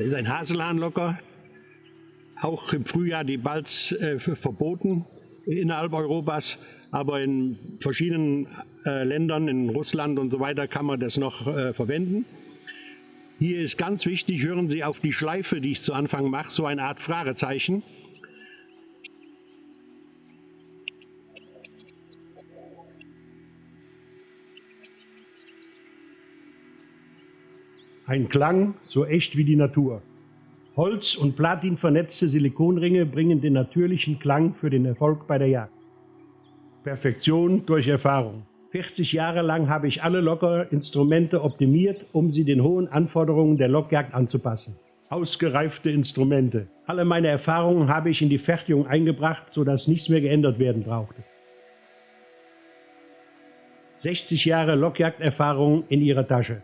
Das ist ein Haselhahnlocker. Auch im Frühjahr die Balz äh, verboten innerhalb Europas, aber in verschiedenen äh, Ländern, in Russland und so weiter, kann man das noch äh, verwenden. Hier ist ganz wichtig, hören Sie auf die Schleife, die ich zu Anfang mache, so eine Art Fragezeichen. Ein Klang so echt wie die Natur. Holz- und Platin vernetzte Silikonringe bringen den natürlichen Klang für den Erfolg bei der Jagd. Perfektion durch Erfahrung. 40 Jahre lang habe ich alle Lockerinstrumente optimiert, um sie den hohen Anforderungen der Lockjagd anzupassen. Ausgereifte Instrumente. Alle meine Erfahrungen habe ich in die Fertigung eingebracht, sodass nichts mehr geändert werden brauchte. 60 Jahre Lockjagderfahrung in ihrer Tasche.